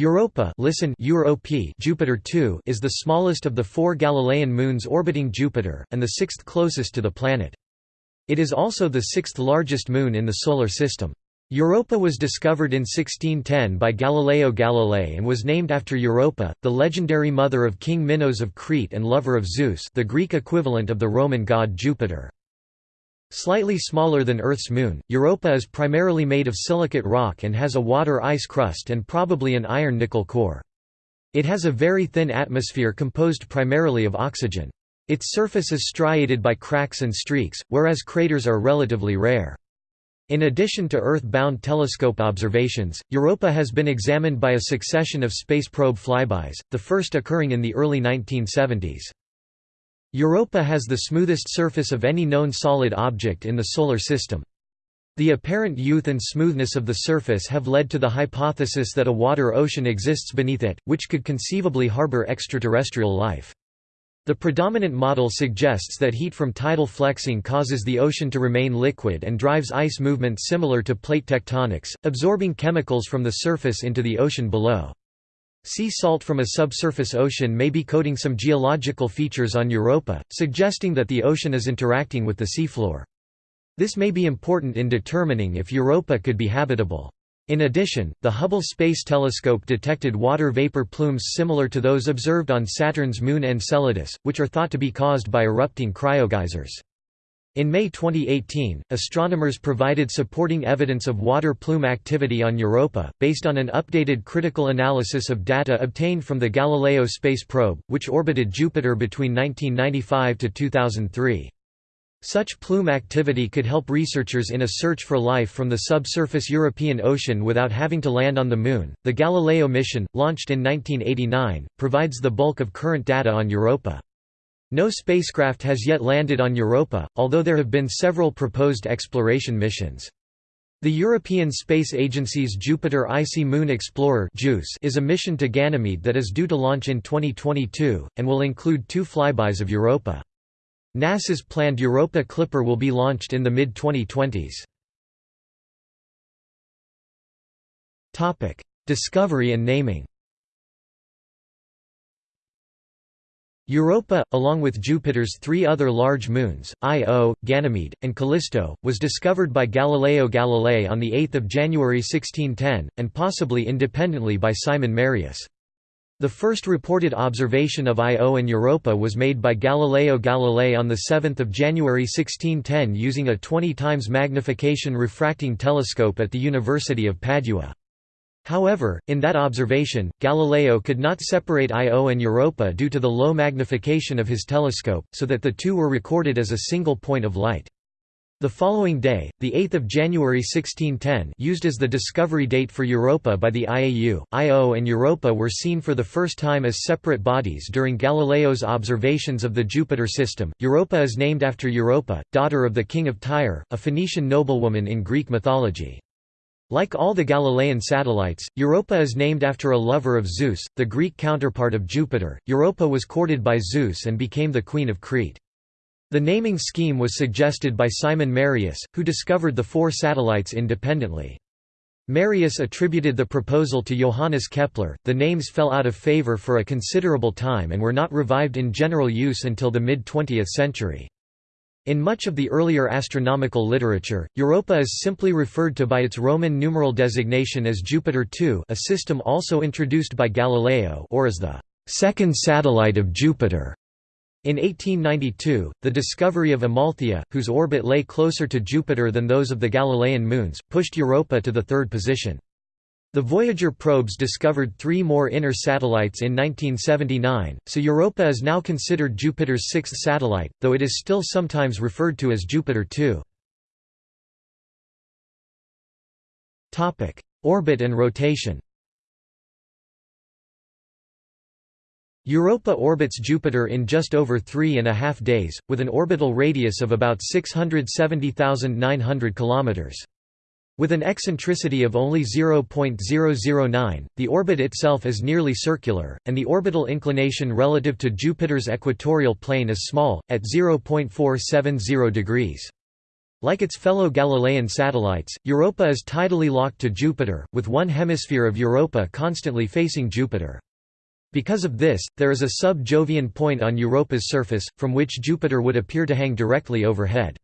Europa listen Jupiter 2 is the smallest of the four Galilean moons orbiting Jupiter, and the sixth closest to the planet. It is also the sixth largest moon in the Solar System. Europa was discovered in 1610 by Galileo Galilei and was named after Europa, the legendary mother of King Minos of Crete and lover of Zeus the Greek equivalent of the Roman god Jupiter. Slightly smaller than Earth's moon, Europa is primarily made of silicate rock and has a water-ice crust and probably an iron-nickel core. It has a very thin atmosphere composed primarily of oxygen. Its surface is striated by cracks and streaks, whereas craters are relatively rare. In addition to Earth-bound telescope observations, Europa has been examined by a succession of space probe flybys, the first occurring in the early 1970s. Europa has the smoothest surface of any known solid object in the Solar System. The apparent youth and smoothness of the surface have led to the hypothesis that a water ocean exists beneath it, which could conceivably harbor extraterrestrial life. The predominant model suggests that heat from tidal flexing causes the ocean to remain liquid and drives ice movement similar to plate tectonics, absorbing chemicals from the surface into the ocean below. Sea salt from a subsurface ocean may be coating some geological features on Europa, suggesting that the ocean is interacting with the seafloor. This may be important in determining if Europa could be habitable. In addition, the Hubble Space Telescope detected water vapor plumes similar to those observed on Saturn's moon Enceladus, which are thought to be caused by erupting cryogeysers. In May 2018, astronomers provided supporting evidence of water plume activity on Europa, based on an updated critical analysis of data obtained from the Galileo space probe, which orbited Jupiter between 1995 to 2003. Such plume activity could help researchers in a search for life from the subsurface European Ocean without having to land on the Moon. The Galileo mission, launched in 1989, provides the bulk of current data on Europa. No spacecraft has yet landed on Europa, although there have been several proposed exploration missions. The European Space Agency's Jupiter Icy Moon Explorer is a mission to Ganymede that is due to launch in 2022, and will include two flybys of Europa. NASA's planned Europa Clipper will be launched in the mid-2020s. Discovery and naming Europa, along with Jupiter's three other large moons, Io, Ganymede, and Callisto, was discovered by Galileo Galilei on 8 January 1610, and possibly independently by Simon Marius. The first reported observation of Io and Europa was made by Galileo Galilei on 7 January 1610 using a 20 times magnification refracting telescope at the University of Padua. However, in that observation, Galileo could not separate Io and Europa due to the low magnification of his telescope, so that the two were recorded as a single point of light. The following day, 8 January 1610 used as the discovery date for Europa by the IAU, Io and Europa were seen for the first time as separate bodies during Galileo's observations of the Jupiter system. Europa is named after Europa, daughter of the king of Tyre, a Phoenician noblewoman in Greek mythology. Like all the Galilean satellites, Europa is named after a lover of Zeus, the Greek counterpart of Jupiter. Europa was courted by Zeus and became the queen of Crete. The naming scheme was suggested by Simon Marius, who discovered the four satellites independently. Marius attributed the proposal to Johannes Kepler. The names fell out of favor for a considerable time and were not revived in general use until the mid 20th century. In much of the earlier astronomical literature, Europa is simply referred to by its Roman numeral designation as Jupiter II a system also introduced by Galileo or as the second satellite of Jupiter. In 1892, the discovery of Amalthea, whose orbit lay closer to Jupiter than those of the Galilean moons, pushed Europa to the third position. The Voyager probes discovered three more inner satellites in 1979, so Europa is now considered Jupiter's sixth satellite, though it is still sometimes referred to as Jupiter 2. Orbit and rotation Europa orbits Jupiter in just over three and a half days, with an orbital radius of about 670,900 kilometers. With an eccentricity of only 0.009, the orbit itself is nearly circular, and the orbital inclination relative to Jupiter's equatorial plane is small, at 0.470 degrees. Like its fellow Galilean satellites, Europa is tidally locked to Jupiter, with one hemisphere of Europa constantly facing Jupiter. Because of this, there is a sub-Jovian point on Europa's surface, from which Jupiter would appear to hang directly overhead.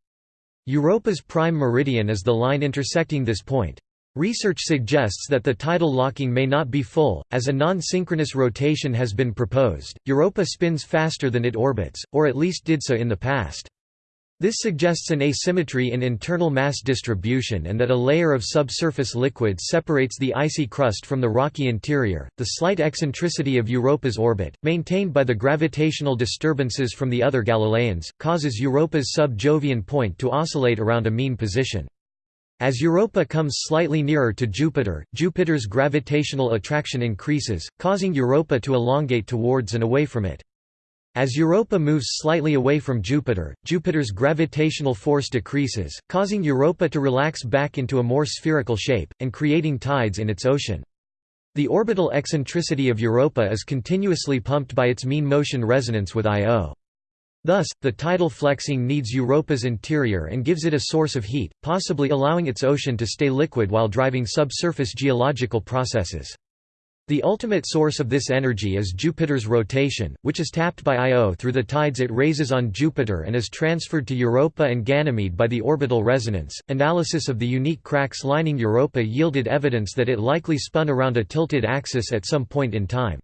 Europa's prime meridian is the line intersecting this point. Research suggests that the tidal locking may not be full, as a non-synchronous rotation has been proposed. Europa spins faster than it orbits, or at least did so in the past. This suggests an asymmetry in internal mass distribution and that a layer of subsurface liquid separates the icy crust from the rocky interior. The slight eccentricity of Europa's orbit, maintained by the gravitational disturbances from the other Galileans, causes Europa's sub-Jovian point to oscillate around a mean position. As Europa comes slightly nearer to Jupiter, Jupiter's gravitational attraction increases, causing Europa to elongate towards and away from it. As Europa moves slightly away from Jupiter, Jupiter's gravitational force decreases, causing Europa to relax back into a more spherical shape, and creating tides in its ocean. The orbital eccentricity of Europa is continuously pumped by its mean motion resonance with Io. Thus, the tidal flexing kneads Europa's interior and gives it a source of heat, possibly allowing its ocean to stay liquid while driving subsurface geological processes. The ultimate source of this energy is Jupiter's rotation, which is tapped by Io through the tides it raises on Jupiter and is transferred to Europa and Ganymede by the orbital resonance. Analysis of the unique cracks lining Europa yielded evidence that it likely spun around a tilted axis at some point in time.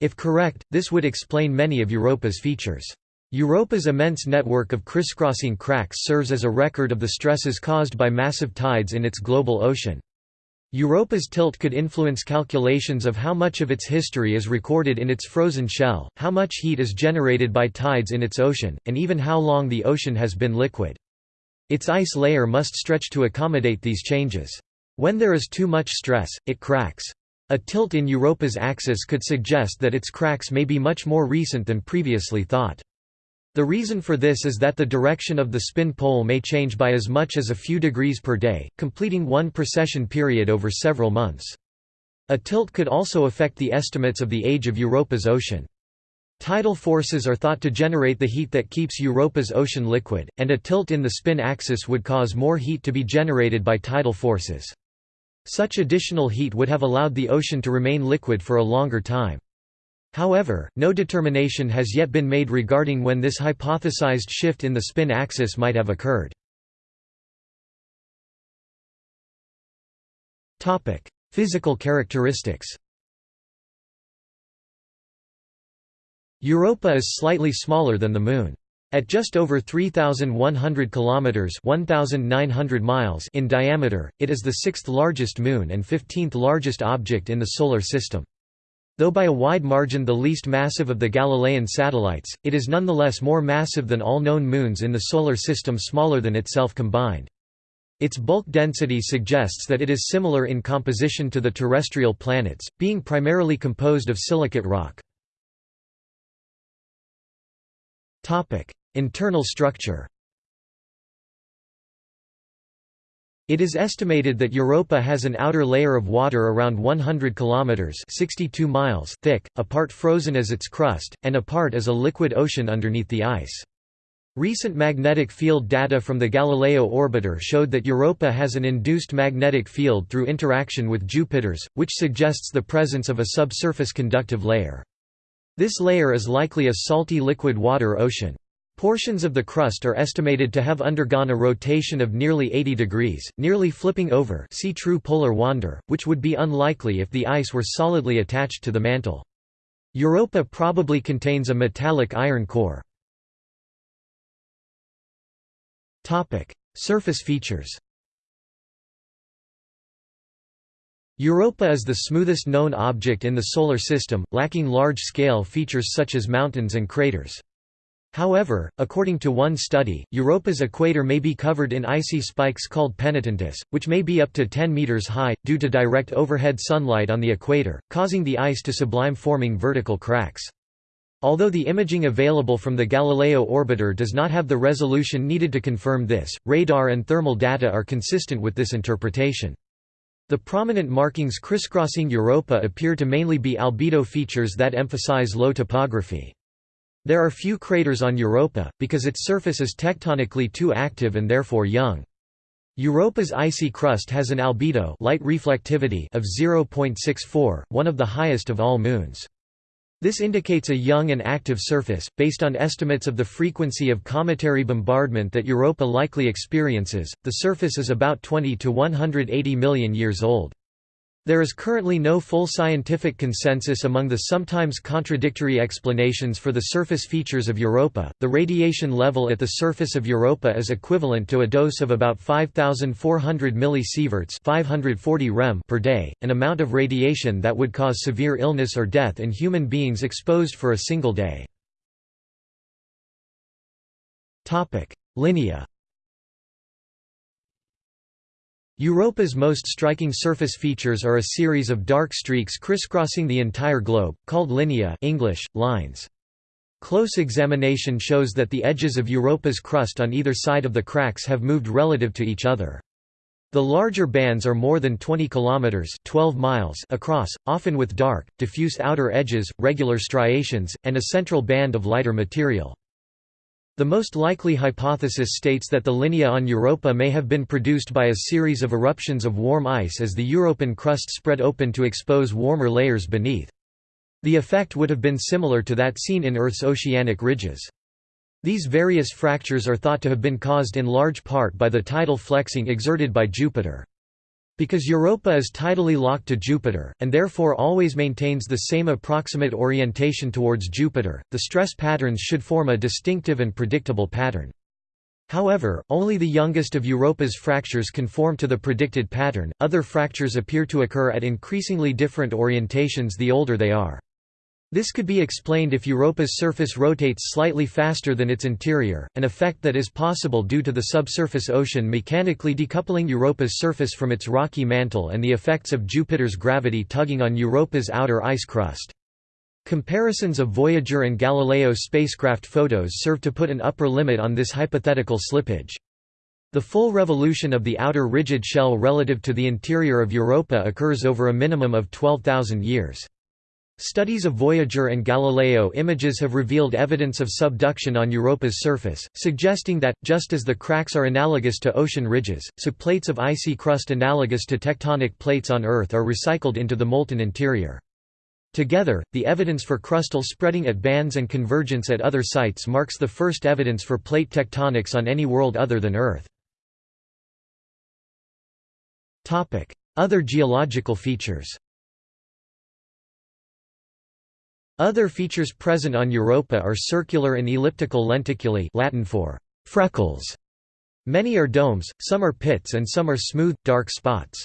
If correct, this would explain many of Europa's features. Europa's immense network of crisscrossing cracks serves as a record of the stresses caused by massive tides in its global ocean. Europa's tilt could influence calculations of how much of its history is recorded in its frozen shell, how much heat is generated by tides in its ocean, and even how long the ocean has been liquid. Its ice layer must stretch to accommodate these changes. When there is too much stress, it cracks. A tilt in Europa's axis could suggest that its cracks may be much more recent than previously thought. The reason for this is that the direction of the spin pole may change by as much as a few degrees per day, completing one precession period over several months. A tilt could also affect the estimates of the age of Europa's ocean. Tidal forces are thought to generate the heat that keeps Europa's ocean liquid, and a tilt in the spin axis would cause more heat to be generated by tidal forces. Such additional heat would have allowed the ocean to remain liquid for a longer time. However, no determination has yet been made regarding when this hypothesized shift in the spin axis might have occurred. Physical characteristics Europa is slightly smaller than the Moon. At just over 3,100 kilometers (1,900 miles) in diameter, it is the sixth largest moon and 15th largest object in the Solar System. Though by a wide margin the least massive of the Galilean satellites, it is nonetheless more massive than all known moons in the Solar System smaller than itself combined. Its bulk density suggests that it is similar in composition to the terrestrial planets, being primarily composed of silicate rock. Internal structure It is estimated that Europa has an outer layer of water around 100 kilometers (62 miles) thick, a part frozen as its crust, and a part as a liquid ocean underneath the ice. Recent magnetic field data from the Galileo orbiter showed that Europa has an induced magnetic field through interaction with Jupiter's, which suggests the presence of a subsurface conductive layer. This layer is likely a salty liquid water ocean. Portions of the crust are estimated to have undergone a rotation of nearly 80 degrees, nearly flipping over see true polar wander, which would be unlikely if the ice were solidly attached to the mantle. Europa probably contains a metallic iron core. Surface features Europa is the smoothest known object in the Solar System, lacking large-scale features such as mountains and craters. However, according to one study, Europa's equator may be covered in icy spikes called penitentes, which may be up to 10 meters high, due to direct overhead sunlight on the equator, causing the ice to sublime forming vertical cracks. Although the imaging available from the Galileo orbiter does not have the resolution needed to confirm this, radar and thermal data are consistent with this interpretation. The prominent markings crisscrossing Europa appear to mainly be albedo features that emphasize low topography. There are few craters on Europa, because its surface is tectonically too active and therefore young. Europa's icy crust has an albedo light reflectivity of 0.64, one of the highest of all moons. This indicates a young and active surface, based on estimates of the frequency of cometary bombardment that Europa likely experiences. The surface is about 20 to 180 million years old. There is currently no full scientific consensus among the sometimes contradictory explanations for the surface features of Europa. The radiation level at the surface of Europa is equivalent to a dose of about 5400 millisieverts, 540 rem per day, an amount of radiation that would cause severe illness or death in human beings exposed for a single day. Topic: Linnea Europa's most striking surface features are a series of dark streaks crisscrossing the entire globe, called linea English, lines. Close examination shows that the edges of Europa's crust on either side of the cracks have moved relative to each other. The larger bands are more than 20 kilometers (12 miles) across, often with dark, diffuse outer edges, regular striations, and a central band of lighter material. The most likely hypothesis states that the linea on Europa may have been produced by a series of eruptions of warm ice as the European crust spread open to expose warmer layers beneath. The effect would have been similar to that seen in Earth's oceanic ridges. These various fractures are thought to have been caused in large part by the tidal flexing exerted by Jupiter. Because Europa is tidally locked to Jupiter, and therefore always maintains the same approximate orientation towards Jupiter, the stress patterns should form a distinctive and predictable pattern. However, only the youngest of Europa's fractures conform to the predicted pattern, other fractures appear to occur at increasingly different orientations the older they are. This could be explained if Europa's surface rotates slightly faster than its interior, an effect that is possible due to the subsurface ocean mechanically decoupling Europa's surface from its rocky mantle and the effects of Jupiter's gravity tugging on Europa's outer ice crust. Comparisons of Voyager and Galileo spacecraft photos serve to put an upper limit on this hypothetical slippage. The full revolution of the outer rigid shell relative to the interior of Europa occurs over a minimum of 12,000 years. Studies of Voyager and Galileo images have revealed evidence of subduction on Europa's surface, suggesting that, just as the cracks are analogous to ocean ridges, so plates of icy crust analogous to tectonic plates on Earth are recycled into the molten interior. Together, the evidence for crustal spreading at bands and convergence at other sites marks the first evidence for plate tectonics on any world other than Earth. Other geological features Other features present on Europa are circular and elliptical lenticulae Latin for freckles. Many are domes, some are pits and some are smooth, dark spots.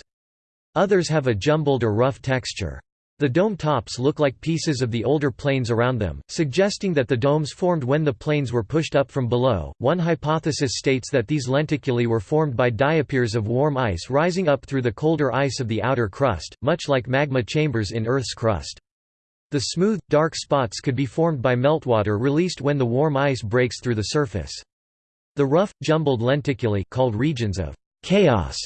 Others have a jumbled or rough texture. The dome tops look like pieces of the older plains around them, suggesting that the domes formed when the plains were pushed up from below. One hypothesis states that these lenticulae were formed by diapirs of warm ice rising up through the colder ice of the outer crust, much like magma chambers in Earth's crust. The smooth, dark spots could be formed by meltwater released when the warm ice breaks through the surface. The rough, jumbled lenticulae called regions of chaos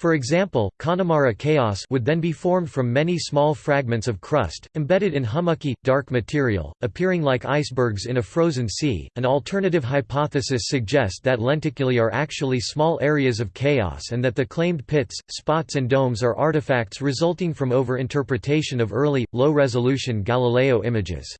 for example, Connemara chaos would then be formed from many small fragments of crust, embedded in hummocky, dark material, appearing like icebergs in a frozen sea. An alternative hypothesis suggests that lenticulae are actually small areas of chaos and that the claimed pits, spots, and domes are artifacts resulting from over-interpretation of early, low-resolution Galileo images.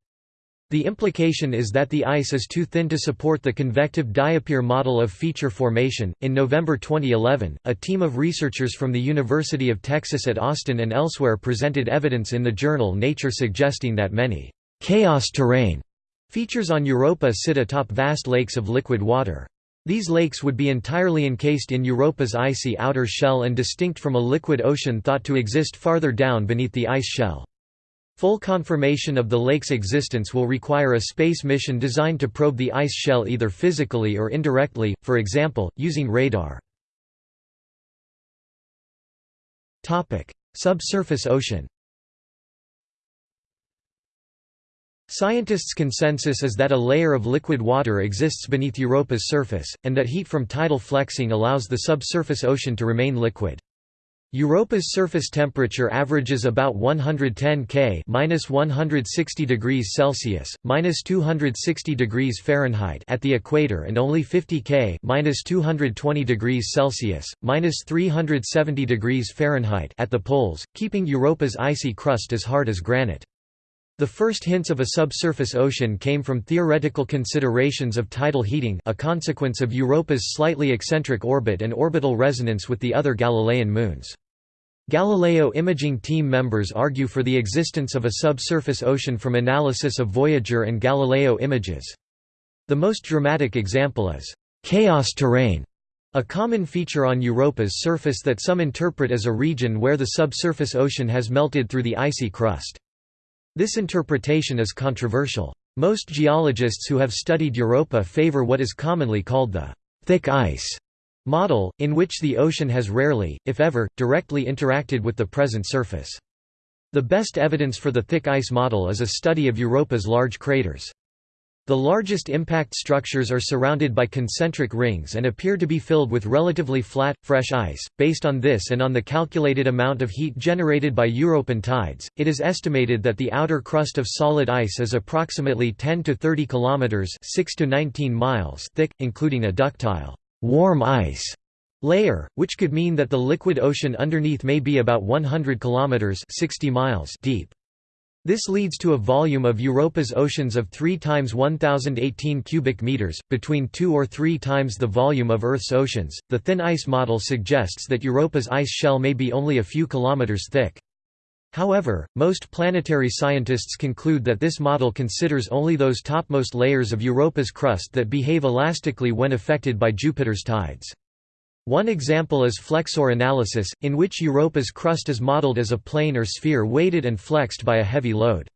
The implication is that the ice is too thin to support the convective diapir model of feature formation. In November 2011, a team of researchers from the University of Texas at Austin and elsewhere presented evidence in the journal Nature suggesting that many chaos terrain features on Europa sit atop vast lakes of liquid water. These lakes would be entirely encased in Europa's icy outer shell and distinct from a liquid ocean thought to exist farther down beneath the ice shell. Full confirmation of the lake's existence will require a space mission designed to probe the ice shell either physically or indirectly, for example, using radar. Subsurface ocean Scientists' consensus is that a layer of liquid water exists beneath Europa's surface, and that heat from tidal flexing allows the subsurface ocean to remain liquid. Europa's surface temperature averages about 110 K minus 160 degrees Celsius, minus 260 degrees Fahrenheit at the equator and only 50 K minus 220 degrees Celsius, minus 370 degrees Fahrenheit at the poles, keeping Europa's icy crust as hard as granite. The first hints of a subsurface ocean came from theoretical considerations of tidal heating a consequence of Europa's slightly eccentric orbit and orbital resonance with the other Galilean moons. Galileo imaging team members argue for the existence of a subsurface ocean from analysis of Voyager and Galileo images. The most dramatic example is chaos terrain, a common feature on Europa's surface that some interpret as a region where the subsurface ocean has melted through the icy crust. This interpretation is controversial. Most geologists who have studied Europa favor what is commonly called the thick ice model, in which the ocean has rarely, if ever, directly interacted with the present surface. The best evidence for the thick ice model is a study of Europa's large craters. The largest impact structures are surrounded by concentric rings and appear to be filled with relatively flat, fresh ice. Based on this and on the calculated amount of heat generated by European tides, it is estimated that the outer crust of solid ice is approximately 10 to 30 kilometers (6 to 19 miles) thick, including a ductile warm ice layer, which could mean that the liquid ocean underneath may be about 100 kilometers 60 miles deep. This leads to a volume of Europa's oceans of 3 times 1018 cubic meters, between 2 or 3 times the volume of Earth's oceans. The thin ice model suggests that Europa's ice shell may be only a few kilometers thick. However, most planetary scientists conclude that this model considers only those topmost layers of Europa's crust that behave elastically when affected by Jupiter's tides. One example is flexure analysis, in which Europa's crust is modeled as a plane or sphere weighted and flexed by a heavy load.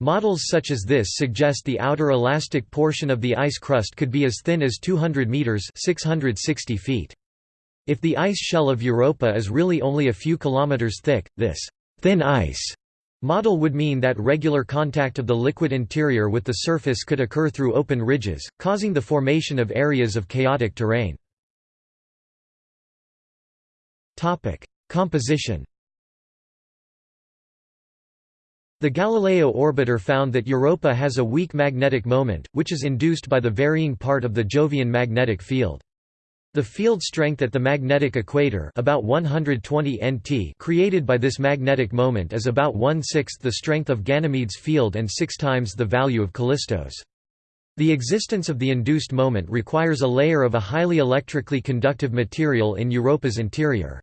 Models such as this suggest the outer elastic portion of the ice crust could be as thin as 200 meters (660 feet). If the ice shell of Europa is really only a few kilometers thick, this thin ice model would mean that regular contact of the liquid interior with the surface could occur through open ridges, causing the formation of areas of chaotic terrain. Composition The Galileo orbiter found that Europa has a weak magnetic moment, which is induced by the varying part of the Jovian magnetic field. The field strength at the magnetic equator about 120 nt created by this magnetic moment is about one-sixth the strength of Ganymede's field and six times the value of Callisto's. The existence of the induced moment requires a layer of a highly electrically conductive material in Europa's interior.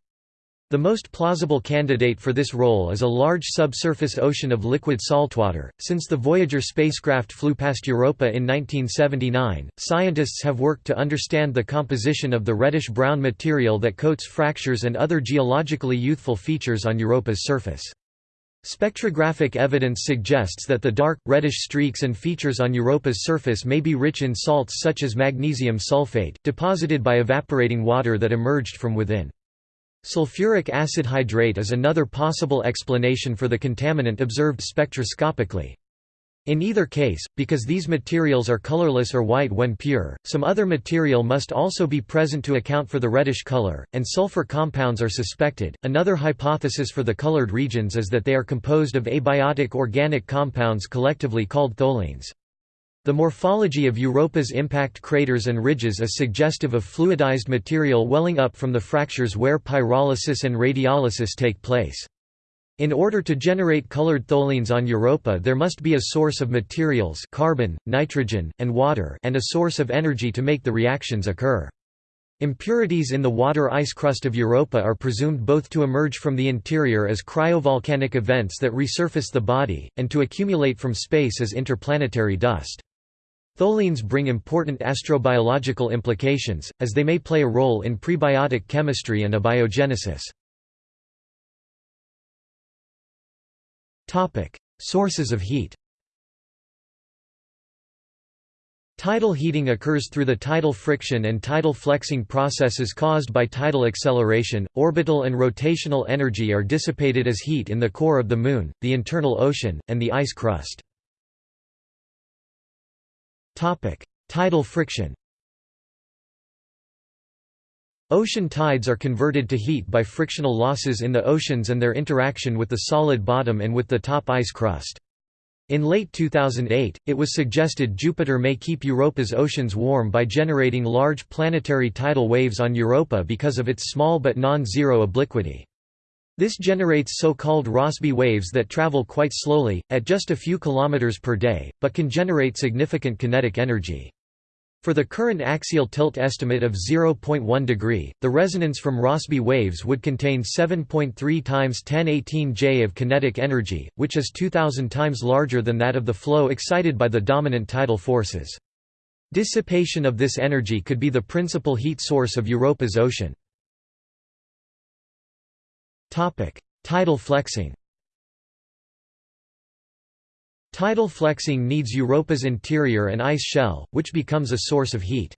The most plausible candidate for this role is a large subsurface ocean of liquid saltwater. Since the Voyager spacecraft flew past Europa in 1979, scientists have worked to understand the composition of the reddish brown material that coats fractures and other geologically youthful features on Europa's surface. Spectrographic evidence suggests that the dark, reddish streaks and features on Europa's surface may be rich in salts such as magnesium sulfate, deposited by evaporating water that emerged from within. Sulfuric acid hydrate is another possible explanation for the contaminant observed spectroscopically. In either case, because these materials are colorless or white when pure, some other material must also be present to account for the reddish color, and sulfur compounds are suspected. Another hypothesis for the colored regions is that they are composed of abiotic organic compounds collectively called tholins. The morphology of Europa's impact craters and ridges is suggestive of fluidized material welling up from the fractures where pyrolysis and radiolysis take place. In order to generate colored tholins on Europa there must be a source of materials carbon, nitrogen, and water and a source of energy to make the reactions occur. Impurities in the water ice crust of Europa are presumed both to emerge from the interior as cryovolcanic events that resurface the body, and to accumulate from space as interplanetary dust. Tholins bring important astrobiological implications, as they may play a role in prebiotic chemistry and abiogenesis. Sources of heat Tidal heating occurs through the tidal friction and tidal flexing processes caused by tidal acceleration. Orbital and rotational energy are dissipated as heat in the core of the Moon, the internal ocean, and the ice crust. Topic: Tidal friction. Ocean tides are converted to heat by frictional losses in the oceans and their interaction with the solid bottom and with the top ice crust. In late 2008, it was suggested Jupiter may keep Europa's oceans warm by generating large planetary tidal waves on Europa because of its small but non-zero obliquity. This generates so-called Rossby waves that travel quite slowly, at just a few kilometers per day, but can generate significant kinetic energy. For the current axial tilt estimate of 0.1 degree, the resonance from Rossby waves would contain 7.3 times 1018 J of kinetic energy, which is 2000 times larger than that of the flow excited by the dominant tidal forces. Dissipation of this energy could be the principal heat source of Europa's ocean. Tidal flexing Tidal flexing kneads Europa's interior and ice shell, which becomes a source of heat.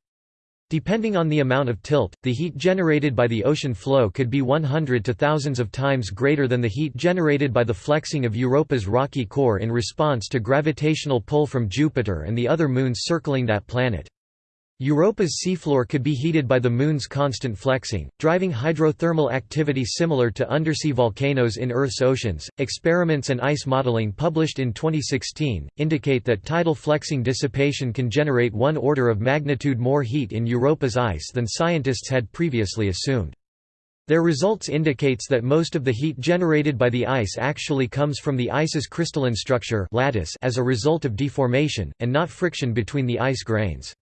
Depending on the amount of tilt, the heat generated by the ocean flow could be 100 to thousands of times greater than the heat generated by the flexing of Europa's rocky core in response to gravitational pull from Jupiter and the other moons circling that planet. Europa's seafloor could be heated by the Moon's constant flexing, driving hydrothermal activity similar to undersea volcanoes in Earth's oceans. Experiments and ice modeling published in 2016 indicate that tidal flexing dissipation can generate one order of magnitude more heat in Europa's ice than scientists had previously assumed. Their results indicates that most of the heat generated by the ice actually comes from the ice's crystalline structure lattice as a result of deformation, and not friction between the ice grains.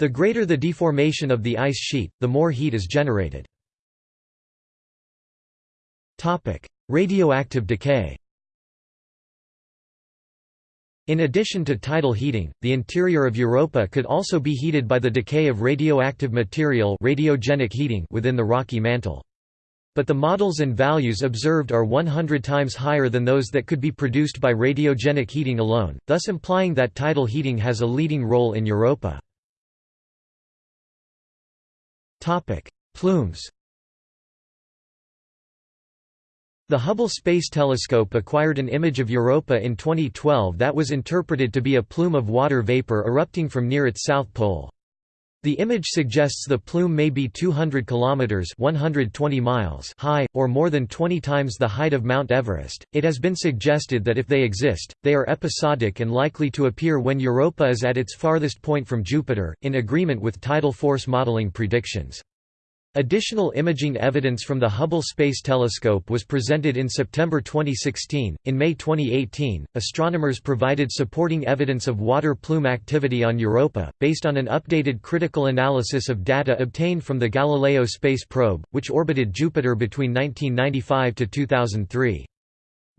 The greater the deformation of the ice sheet, the more heat is generated. Radioactive decay In addition to tidal heating, the interior of Europa could also be heated by the decay of radioactive material radiogenic heating within the rocky mantle. But the models and values observed are 100 times higher than those that could be produced by radiogenic heating alone, thus implying that tidal heating has a leading role in Europa. Plumes. The Hubble Space Telescope acquired an image of Europa in 2012 that was interpreted to be a plume of water vapor erupting from near its south pole. The image suggests the plume may be 200 kilometers (120 miles) high or more than 20 times the height of Mount Everest. It has been suggested that if they exist, they are episodic and likely to appear when Europa is at its farthest point from Jupiter, in agreement with tidal force modeling predictions. Additional imaging evidence from the Hubble Space Telescope was presented in September 2016. In May 2018, astronomers provided supporting evidence of water plume activity on Europa, based on an updated critical analysis of data obtained from the Galileo space probe, which orbited Jupiter between 1995 to 2003.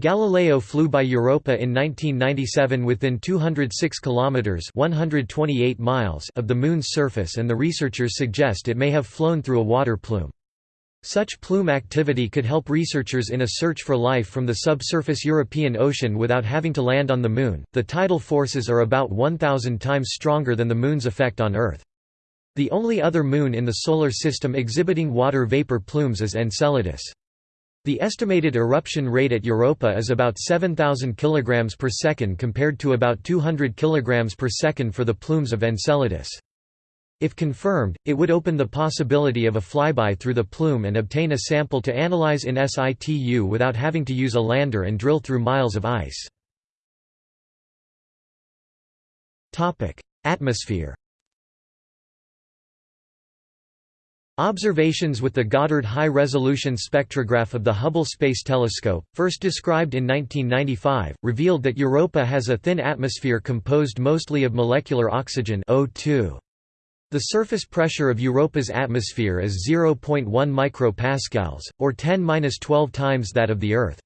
Galileo flew by Europa in 1997 within 206 kilometers (128 miles) of the moon's surface and the researchers suggest it may have flown through a water plume. Such plume activity could help researchers in a search for life from the subsurface European Ocean without having to land on the moon. The tidal forces are about 1000 times stronger than the moon's effect on Earth. The only other moon in the solar system exhibiting water vapor plumes is Enceladus. The estimated eruption rate at Europa is about 7,000 kg per second compared to about 200 kg per second for the plumes of Enceladus. If confirmed, it would open the possibility of a flyby through the plume and obtain a sample to analyze in situ without having to use a lander and drill through miles of ice. Atmosphere Observations with the Goddard High-Resolution Spectrograph of the Hubble Space Telescope, first described in 1995, revealed that Europa has a thin atmosphere composed mostly of molecular oxygen O2. The surface pressure of Europa's atmosphere is 0.1 micropascals, or 10-12 times that of the Earth.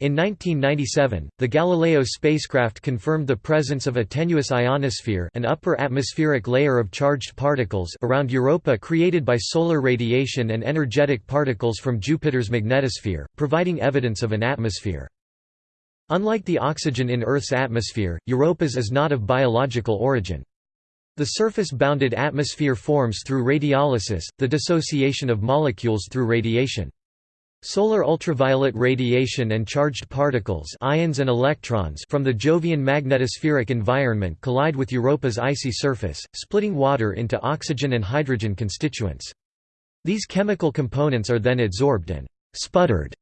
In 1997, the Galileo spacecraft confirmed the presence of a tenuous ionosphere an upper atmospheric layer of charged particles around Europa created by solar radiation and energetic particles from Jupiter's magnetosphere, providing evidence of an atmosphere. Unlike the oxygen in Earth's atmosphere, Europa's is not of biological origin. The surface-bounded atmosphere forms through radiolysis, the dissociation of molecules through radiation. Solar ultraviolet radiation and charged particles ions and electrons from the Jovian magnetospheric environment collide with Europa's icy surface, splitting water into oxygen and hydrogen constituents. These chemical components are then adsorbed and «sputtered»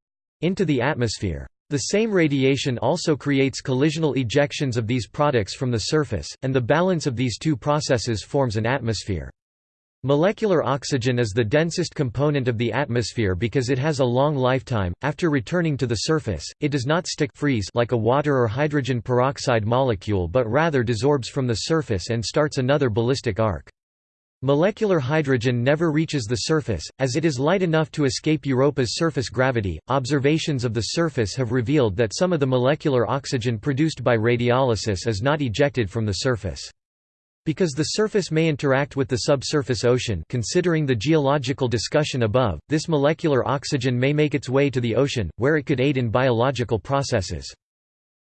into the atmosphere. The same radiation also creates collisional ejections of these products from the surface, and the balance of these two processes forms an atmosphere. Molecular oxygen is the densest component of the atmosphere because it has a long lifetime. After returning to the surface, it does not stick freeze like a water or hydrogen peroxide molecule but rather desorbs from the surface and starts another ballistic arc. Molecular hydrogen never reaches the surface, as it is light enough to escape Europa's surface gravity. Observations of the surface have revealed that some of the molecular oxygen produced by radiolysis is not ejected from the surface. Because the surface may interact with the subsurface ocean considering the geological discussion above, this molecular oxygen may make its way to the ocean, where it could aid in biological processes.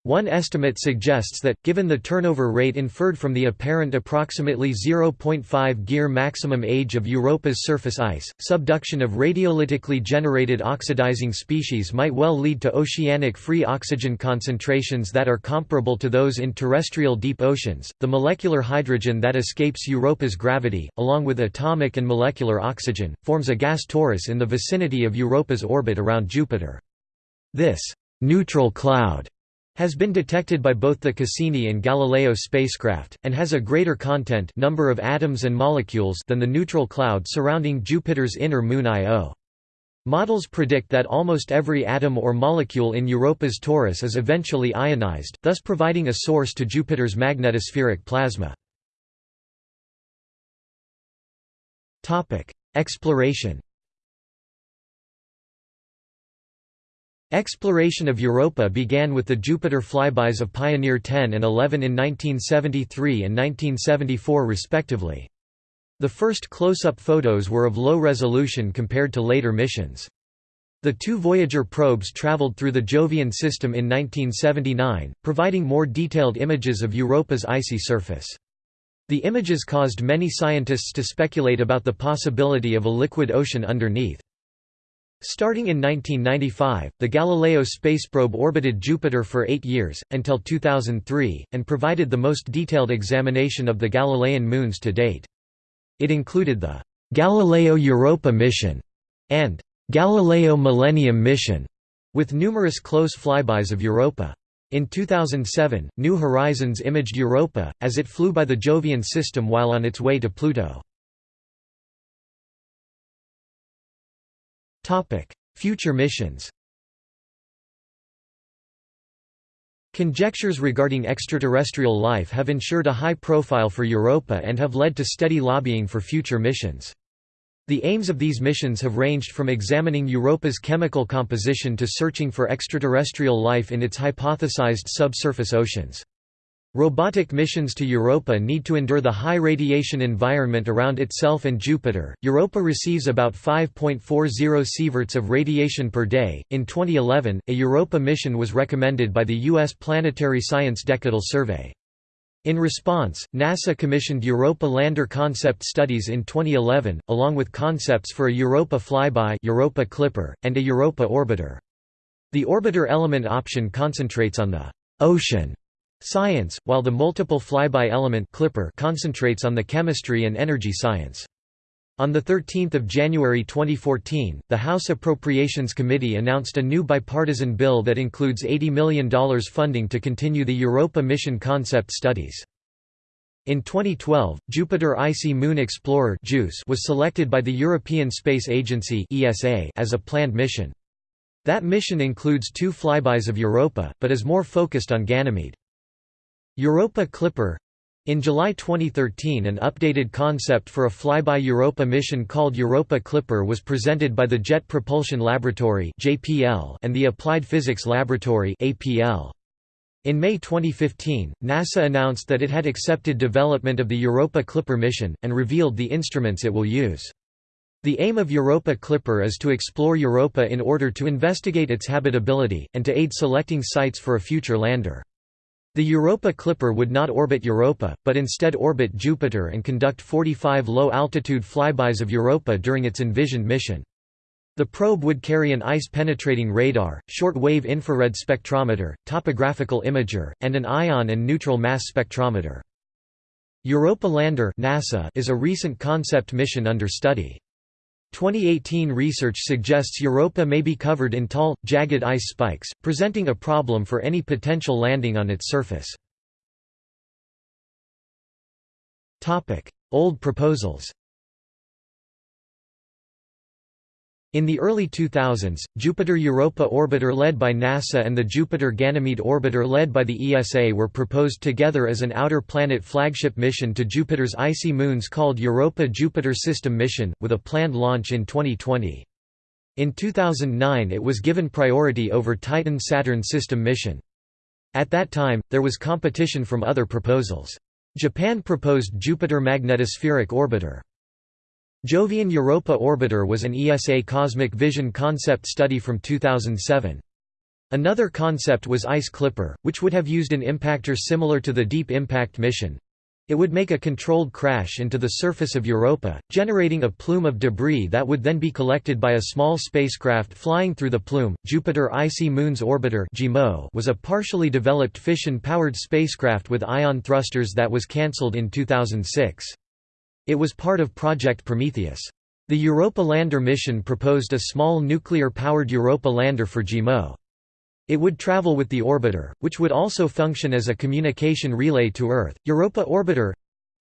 One estimate suggests that, given the turnover rate inferred from the apparent approximately 0.5 gear maximum age of Europa's surface ice, subduction of radiolytically generated oxidizing species might well lead to oceanic free oxygen concentrations that are comparable to those in terrestrial deep oceans. The molecular hydrogen that escapes Europa's gravity, along with atomic and molecular oxygen, forms a gas torus in the vicinity of Europa's orbit around Jupiter. This neutral cloud has been detected by both the Cassini and Galileo spacecraft, and has a greater content number of atoms and molecules than the neutral cloud surrounding Jupiter's inner moon Io. Models predict that almost every atom or molecule in Europa's torus is eventually ionized, thus providing a source to Jupiter's magnetospheric plasma. Exploration Exploration of Europa began with the Jupiter flybys of Pioneer 10 and 11 in 1973 and 1974 respectively. The first close-up photos were of low resolution compared to later missions. The two Voyager probes traveled through the Jovian system in 1979, providing more detailed images of Europa's icy surface. The images caused many scientists to speculate about the possibility of a liquid ocean underneath. Starting in 1995, the Galileo spaceprobe orbited Jupiter for eight years, until 2003, and provided the most detailed examination of the Galilean moons to date. It included the Galileo Europa mission and Galileo Millennium mission, with numerous close flybys of Europa. In 2007, New Horizons imaged Europa, as it flew by the Jovian system while on its way to Pluto. Future missions Conjectures regarding extraterrestrial life have ensured a high profile for Europa and have led to steady lobbying for future missions. The aims of these missions have ranged from examining Europa's chemical composition to searching for extraterrestrial life in its hypothesized subsurface oceans. Robotic missions to Europa need to endure the high radiation environment around itself and Jupiter. Europa receives about 5.40 sieverts of radiation per day. In 2011, a Europa mission was recommended by the U.S. Planetary Science Decadal Survey. In response, NASA commissioned Europa lander concept studies in 2011, along with concepts for a Europa flyby Europa Clipper, and a Europa orbiter. The orbiter element option concentrates on the ocean science, while the multiple flyby element Clipper concentrates on the chemistry and energy science. On 13 January 2014, the House Appropriations Committee announced a new bipartisan bill that includes $80 million funding to continue the Europa mission concept studies. In 2012, Jupiter Icy Moon Explorer was selected by the European Space Agency as a planned mission. That mission includes two flybys of Europa, but is more focused on Ganymede. Europa Clipper in July 2013 an updated concept for a flyby Europa mission called Europa Clipper was presented by the Jet Propulsion Laboratory and the Applied Physics Laboratory In May 2015, NASA announced that it had accepted development of the Europa Clipper mission, and revealed the instruments it will use. The aim of Europa Clipper is to explore Europa in order to investigate its habitability, and to aid selecting sites for a future lander. The Europa Clipper would not orbit Europa, but instead orbit Jupiter and conduct 45 low-altitude flybys of Europa during its envisioned mission. The probe would carry an ice-penetrating radar, short-wave infrared spectrometer, topographical imager, and an ion and neutral mass spectrometer. Europa Lander NASA is a recent concept mission under study. 2018 research suggests Europa may be covered in tall, jagged ice spikes, presenting a problem for any potential landing on its surface. Old proposals In the early 2000s, Jupiter-Europa orbiter led by NASA and the Jupiter-Ganymede orbiter led by the ESA were proposed together as an outer planet flagship mission to Jupiter's icy moons called Europa-Jupiter System Mission, with a planned launch in 2020. In 2009 it was given priority over Titan-Saturn System Mission. At that time, there was competition from other proposals. Japan proposed Jupiter Magnetospheric Orbiter. Jovian Europa Orbiter was an ESA cosmic vision concept study from 2007. Another concept was Ice Clipper, which would have used an impactor similar to the Deep Impact mission. It would make a controlled crash into the surface of Europa, generating a plume of debris that would then be collected by a small spacecraft flying through the plume. Jupiter Icy Moons Orbiter was a partially developed fission-powered spacecraft with ion thrusters that was cancelled in 2006. It was part of Project Prometheus. The Europa Lander mission proposed a small nuclear-powered Europa lander for JIMO. It would travel with the orbiter, which would also function as a communication relay to Earth. Europa Orbiter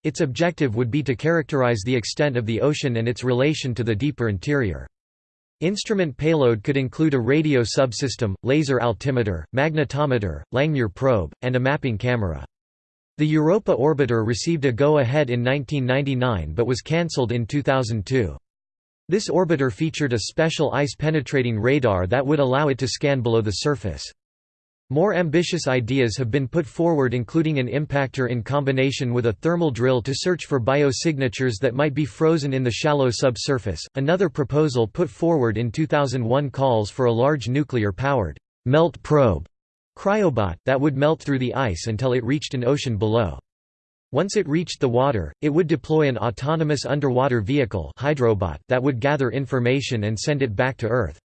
its objective would be to characterize the extent of the ocean and its relation to the deeper interior. Instrument payload could include a radio subsystem, laser altimeter, magnetometer, Langmuir probe, and a mapping camera. The Europa orbiter received a go-ahead in 1999 but was cancelled in 2002. This orbiter featured a special ice-penetrating radar that would allow it to scan below the surface. More ambitious ideas have been put forward including an impactor in combination with a thermal drill to search for biosignatures that might be frozen in the shallow subsurface. Another proposal put forward in 2001 calls for a large nuclear-powered melt probe Cryobot, that would melt through the ice until it reached an ocean below. Once it reached the water, it would deploy an autonomous underwater vehicle hydrobot that would gather information and send it back to Earth.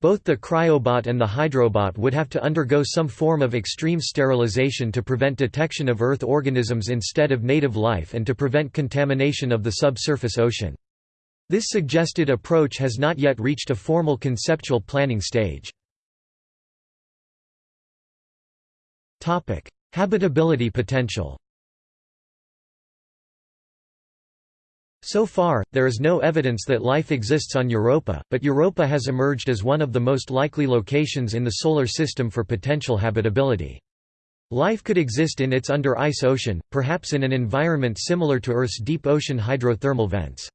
Both the cryobot and the hydrobot would have to undergo some form of extreme sterilization to prevent detection of Earth organisms instead of native life and to prevent contamination of the subsurface ocean. This suggested approach has not yet reached a formal conceptual planning stage. Topic: Habitability potential. So far, there is no evidence that life exists on Europa, but Europa has emerged as one of the most likely locations in the Solar System for potential habitability. Life could exist in its under-ice ocean, perhaps in an environment similar to Earth's deep ocean hydrothermal vents.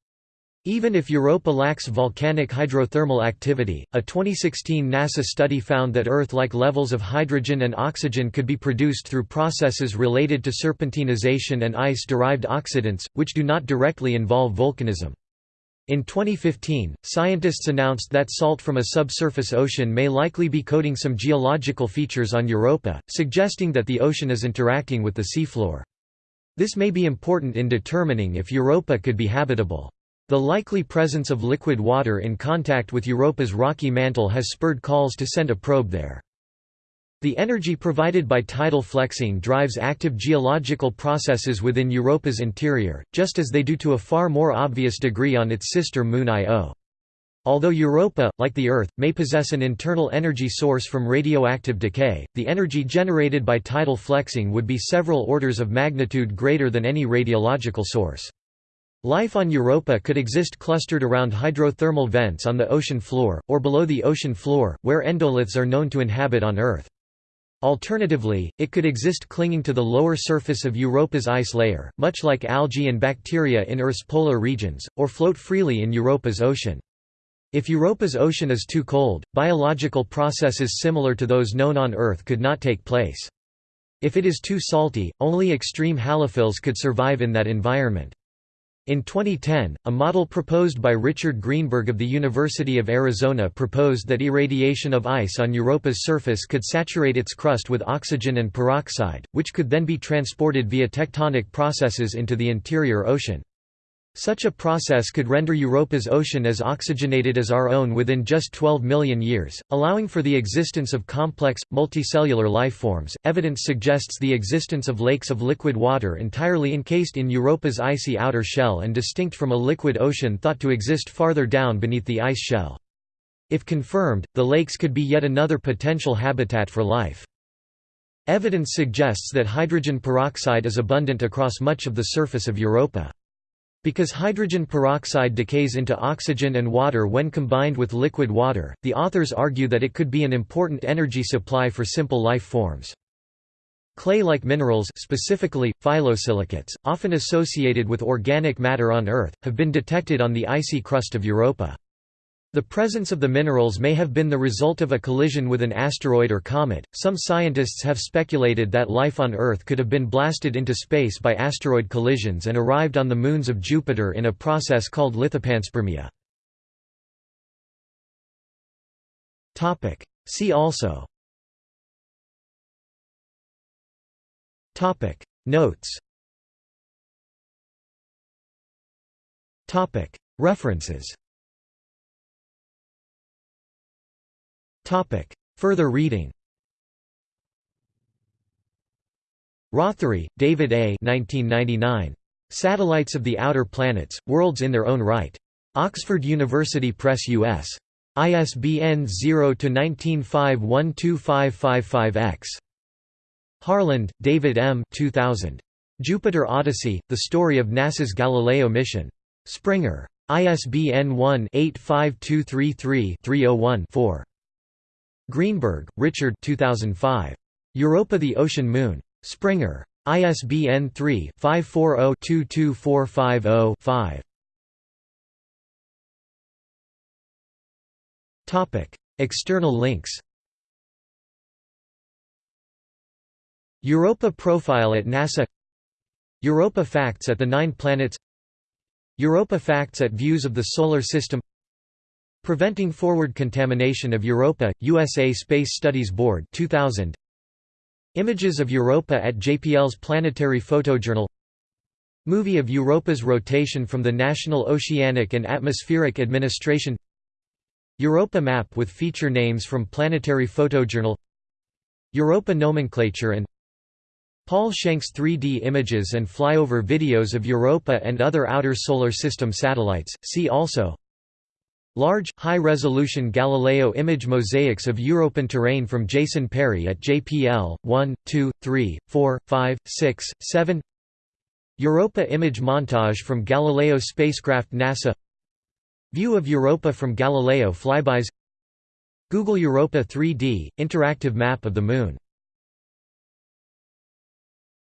Even if Europa lacks volcanic hydrothermal activity, a 2016 NASA study found that Earth-like levels of hydrogen and oxygen could be produced through processes related to serpentinization and ice-derived oxidants, which do not directly involve volcanism. In 2015, scientists announced that salt from a subsurface ocean may likely be coating some geological features on Europa, suggesting that the ocean is interacting with the seafloor. This may be important in determining if Europa could be habitable. The likely presence of liquid water in contact with Europa's rocky mantle has spurred calls to send a probe there. The energy provided by tidal flexing drives active geological processes within Europa's interior, just as they do to a far more obvious degree on its sister moon Io. Although Europa, like the Earth, may possess an internal energy source from radioactive decay, the energy generated by tidal flexing would be several orders of magnitude greater than any radiological source. Life on Europa could exist clustered around hydrothermal vents on the ocean floor, or below the ocean floor, where endoliths are known to inhabit on Earth. Alternatively, it could exist clinging to the lower surface of Europa's ice layer, much like algae and bacteria in Earth's polar regions, or float freely in Europa's ocean. If Europa's ocean is too cold, biological processes similar to those known on Earth could not take place. If it is too salty, only extreme halophiles could survive in that environment. In 2010, a model proposed by Richard Greenberg of the University of Arizona proposed that irradiation of ice on Europa's surface could saturate its crust with oxygen and peroxide, which could then be transported via tectonic processes into the interior ocean. Such a process could render Europa's ocean as oxygenated as our own within just 12 million years, allowing for the existence of complex, multicellular life forms. Evidence suggests the existence of lakes of liquid water entirely encased in Europa's icy outer shell and distinct from a liquid ocean thought to exist farther down beneath the ice shell. If confirmed, the lakes could be yet another potential habitat for life. Evidence suggests that hydrogen peroxide is abundant across much of the surface of Europa. Because hydrogen peroxide decays into oxygen and water when combined with liquid water, the authors argue that it could be an important energy supply for simple life forms. Clay-like minerals specifically, phyllosilicates, often associated with organic matter on Earth, have been detected on the icy crust of Europa. The presence of the minerals may have been the result of a collision with an asteroid or comet. Some scientists have speculated that life on Earth could have been blasted into space by asteroid collisions and arrived on the moons of Jupiter in a process called lithopanspermia. Topic: See also. Topic: Notes. Topic: References Topic. Further reading Rothery, David A. 1999. Satellites of the Outer Planets, Worlds in Their Own Right. Oxford University Press US. ISBN 0-19512555-X. Harland, David M. 2000. Jupiter Odyssey, The Story of NASA's Galileo Mission. Springer. ISBN 1-85233-301-4. Greenberg, Richard 2005. Europa the Ocean Moon. Springer. ISBN 3-540-22450-5. External links Europa profile at NASA Europa facts at the Nine Planets Europa facts at Views of the Solar System Preventing Forward Contamination of Europa, USA Space Studies Board 2000. Images of Europa at JPL's Planetary Photojournal. Movie of Europa's rotation from the National Oceanic and Atmospheric Administration. Europa map with feature names from Planetary Photojournal. Europa nomenclature and Paul Schenk's 3D images and flyover videos of Europa and other outer solar system satellites, see also Large, high-resolution Galileo image mosaics of European terrain from Jason Perry at JPL, 1, 2, 3, 4, 5, 6, 7 Europa image montage from Galileo spacecraft NASA. View of Europa from Galileo flybys. Google Europa 3D, interactive map of the Moon